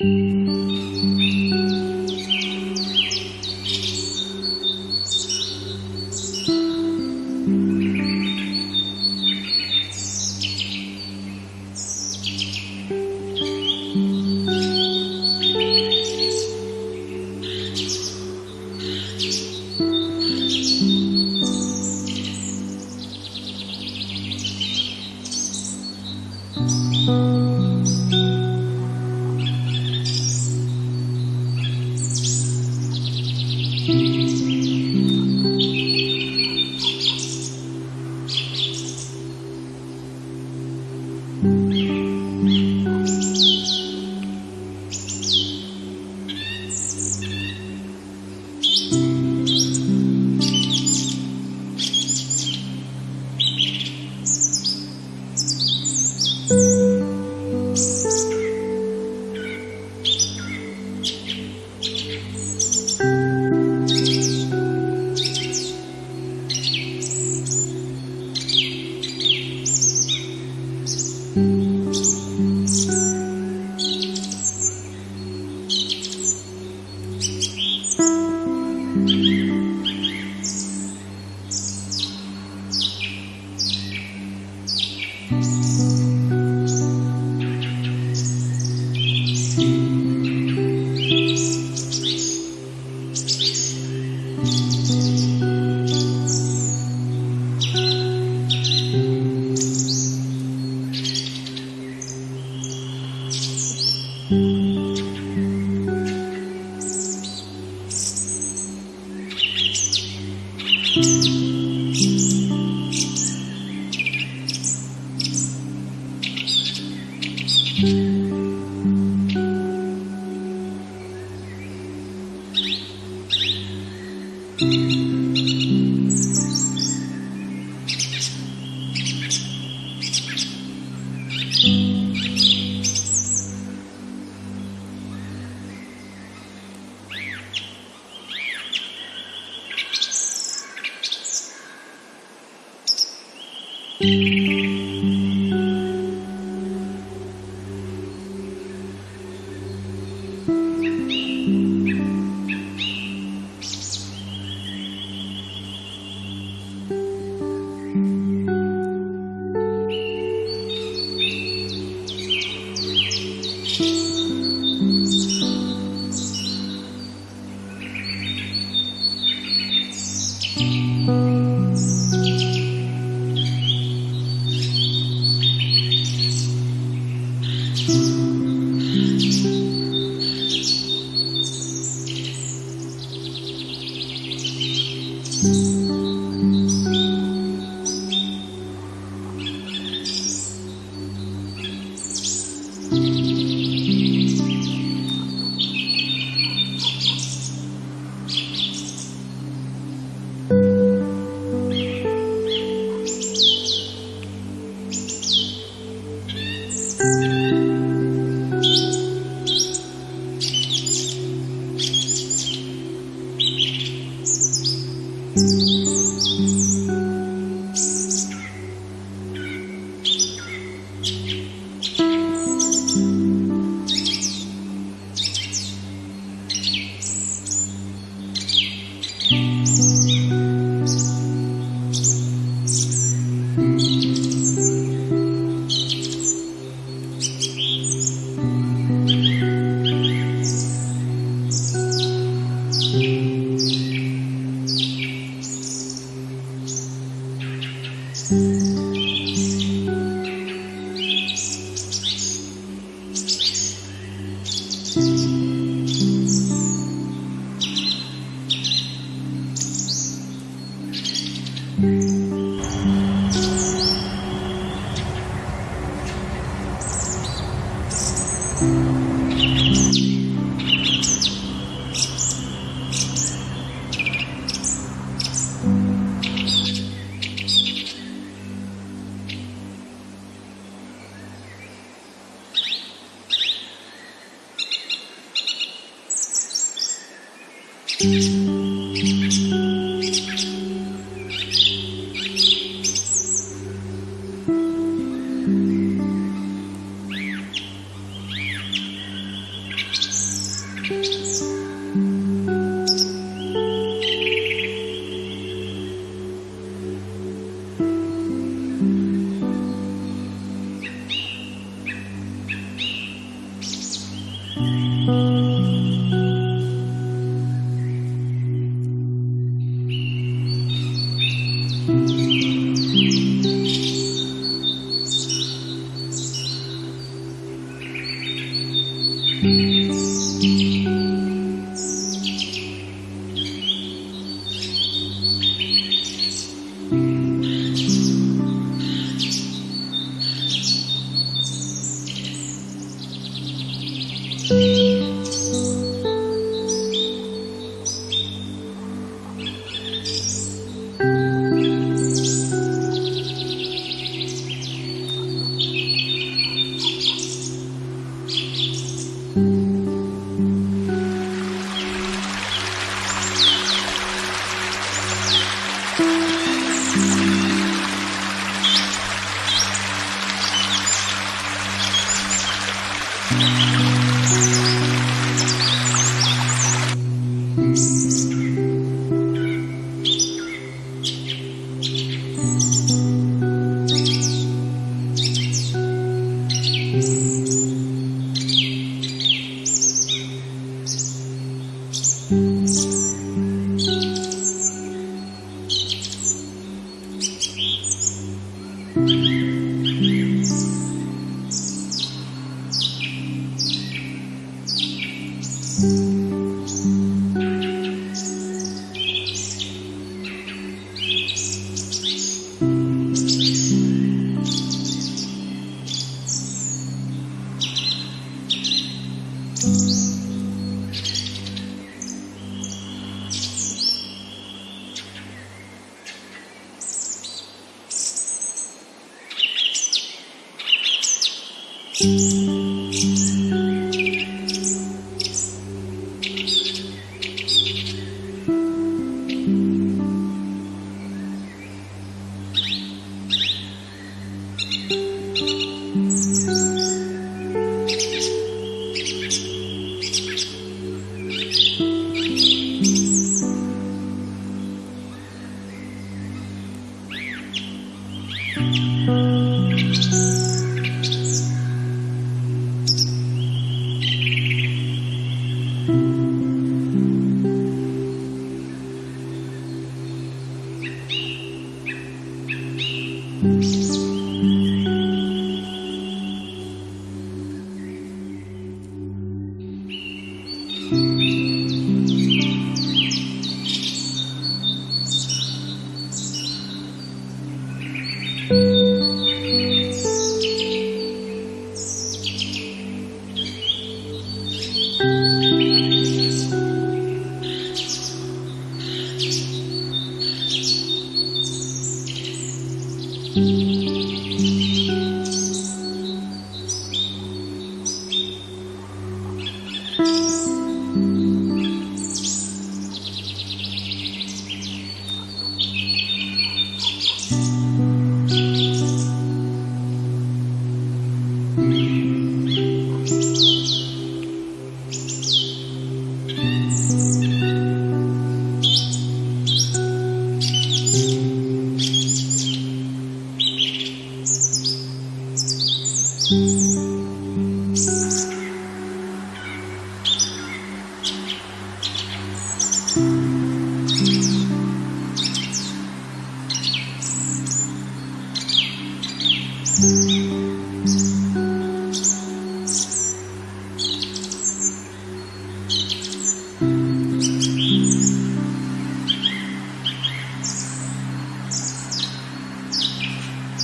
Mm-hmm.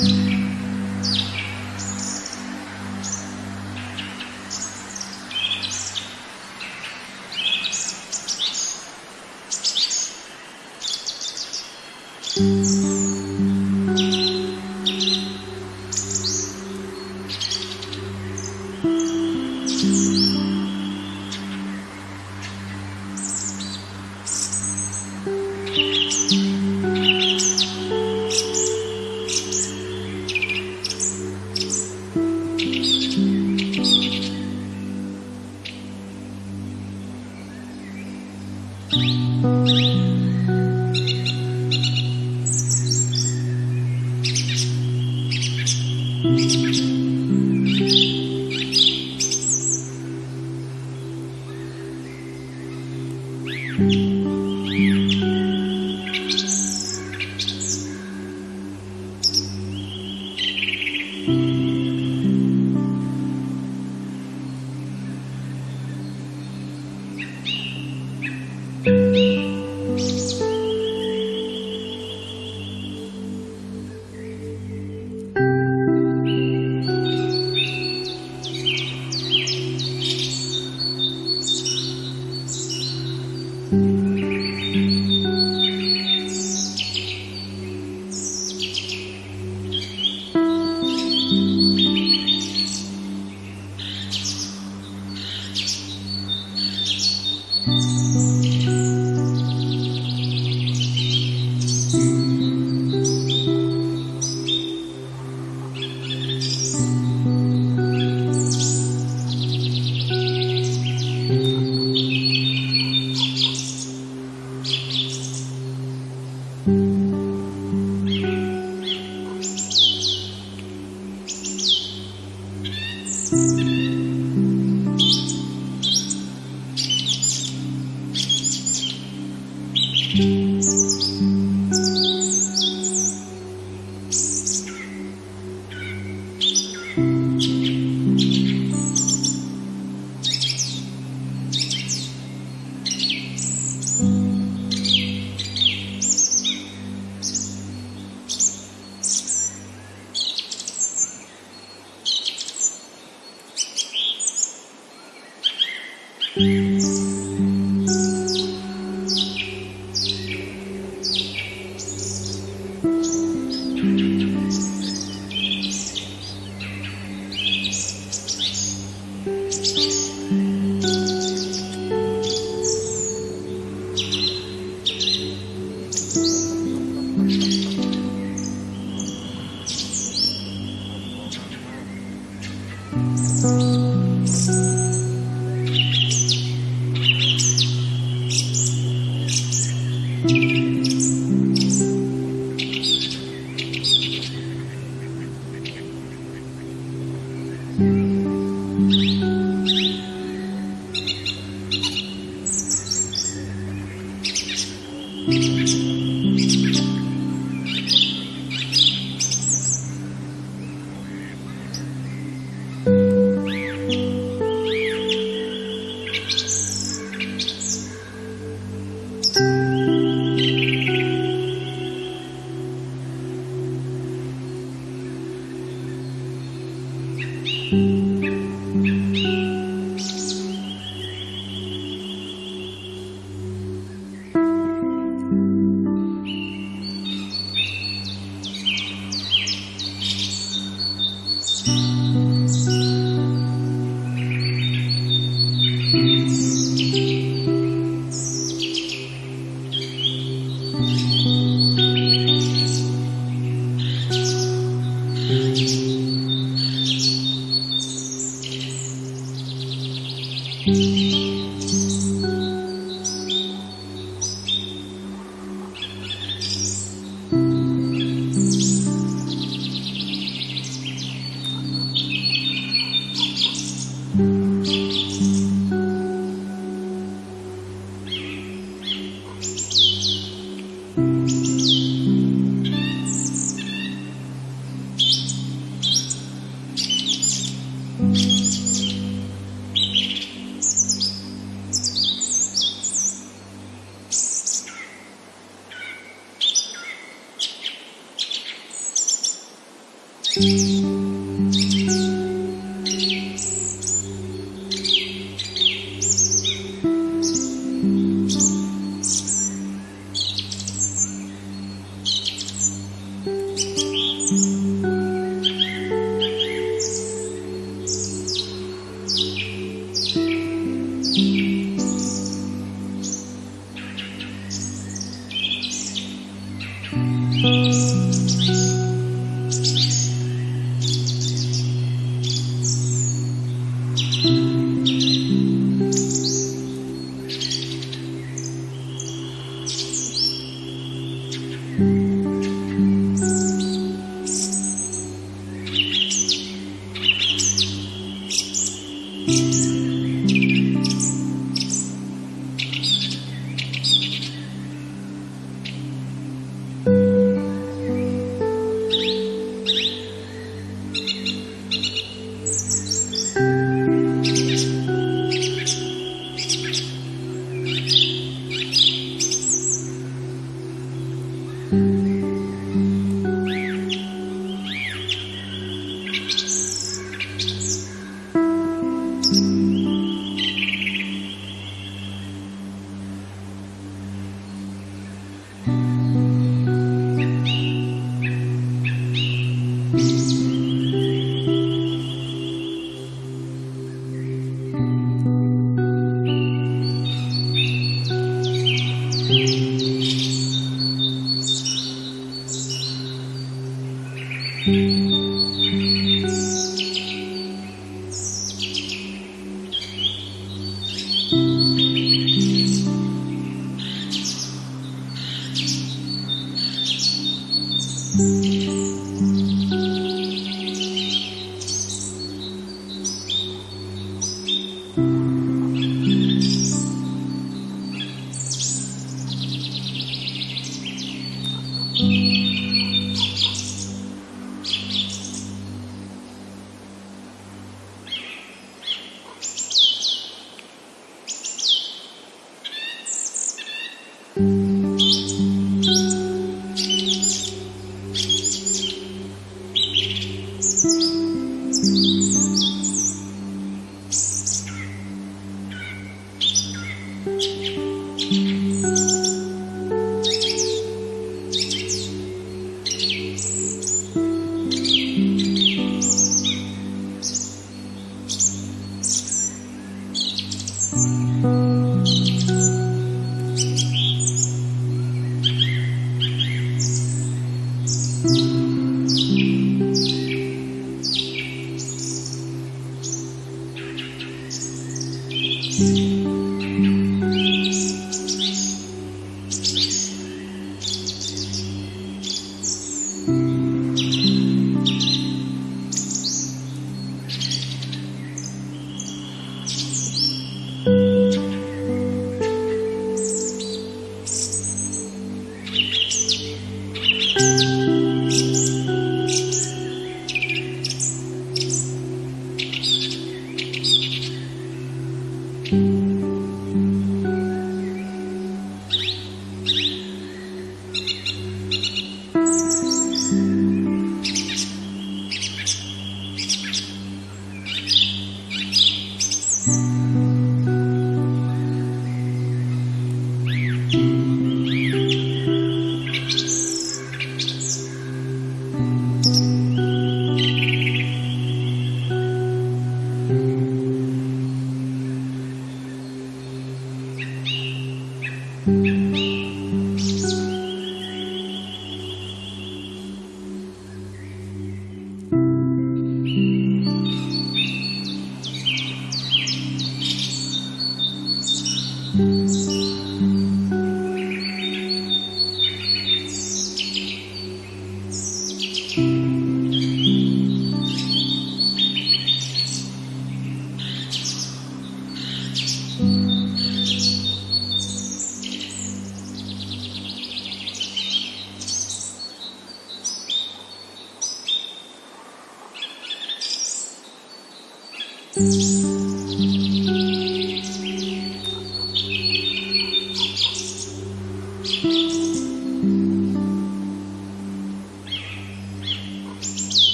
Mm-hmm. Música Música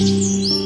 you.